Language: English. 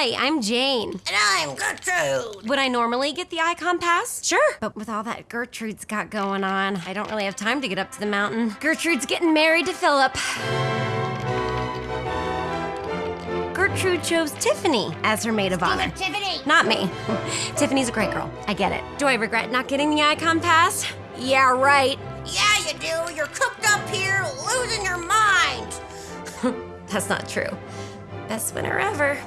Hi, I'm Jane. And I'm Gertrude. Would I normally get the Ikon pass? Sure. But with all that Gertrude's got going on, I don't really have time to get up to the mountain. Gertrude's getting married to Philip. Gertrude chose Tiffany as her maid of honor. Tiffany. Not me. Tiffany's a great girl. I get it. Do I regret not getting the Ikon pass? Yeah, right. Yeah, you do. You're cooked up here, losing your mind. That's not true. Best winner ever.